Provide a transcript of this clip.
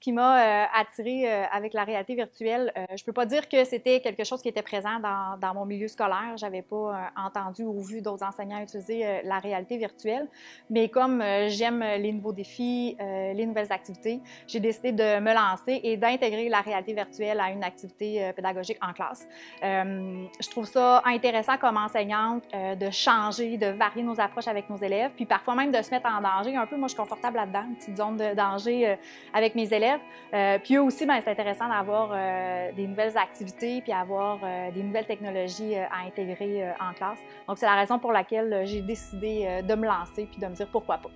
qui m'a attirée avec la réalité virtuelle, je peux pas dire que c'était quelque chose qui était présent dans, mon milieu scolaire. J'avais pas entendu ou vu d'autres enseignants utiliser la réalité virtuelle, mais comme j'aime les nouveaux défis, les nouvelles activités, j'ai décidé de me lancer et d'intégrer la réalité virtuelle à une activité pédagogique en classe. je trouve ça intéressant comme enseignante de changer, de varier nos approches avec nos élèves, puis parfois même de se mettre en danger. Un peu, moi, je suis confortable là-dedans, une petite zone de danger euh, avec mes élèves. Euh, puis eux aussi, ben, c'est intéressant d'avoir euh, des nouvelles activités, puis avoir des nouvelles technologies à intégrer en classe. Donc, c'est la raison pour laquelle j'ai décidé de me lancer, puis de me dire pourquoi pas.